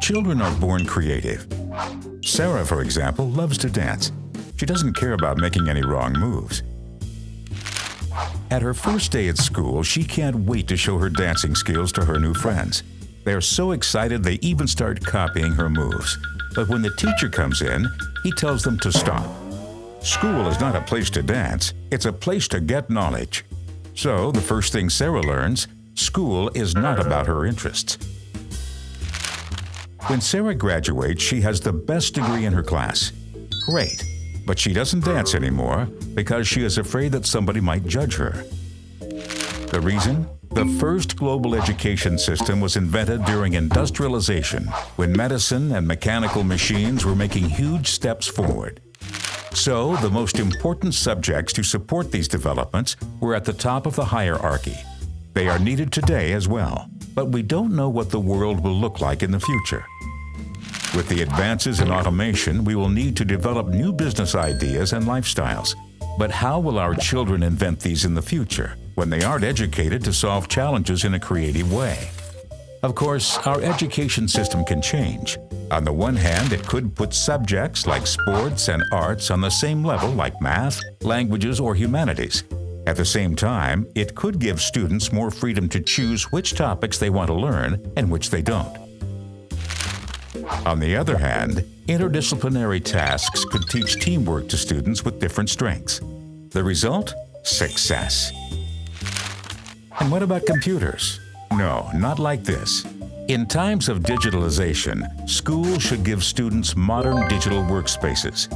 Children are born creative. Sarah, for example, loves to dance. She doesn't care about making any wrong moves. At her first day at school, she can't wait to show her dancing skills to her new friends. They are so excited they even start copying her moves. But when the teacher comes in, he tells them to stop. School is not a place to dance, it's a place to get knowledge. So, the first thing Sarah learns, school is not about her interests. When Sarah graduates, she has the best degree in her class. Great, but she doesn't dance anymore because she is afraid that somebody might judge her. The reason? The first global education system was invented during industrialization, when medicine and mechanical machines were making huge steps forward. So, the most important subjects to support these developments were at the top of the hierarchy. They are needed today as well, but we don't know what the world will look like in the future. With the advances in automation, we will need to develop new business ideas and lifestyles. But how will our children invent these in the future when they aren't educated to solve challenges in a creative way? Of course, our education system can change. On the one hand, it could put subjects like sports and arts on the same level like math, languages, or humanities. At the same time, it could give students more freedom to choose which topics they want to learn and which they don't. On the other hand, interdisciplinary tasks could teach teamwork to students with different strengths. The result? Success. And what about computers? No, not like this. In times of digitalization, schools should give students modern digital workspaces.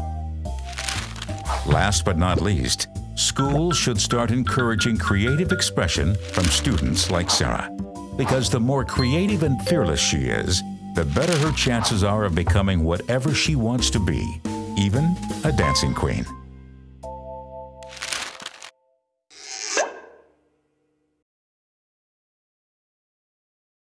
Last but not least, schools should start encouraging creative expression from students like Sarah. Because the more creative and fearless she is, the better her chances are of becoming whatever she wants to be, even a dancing queen.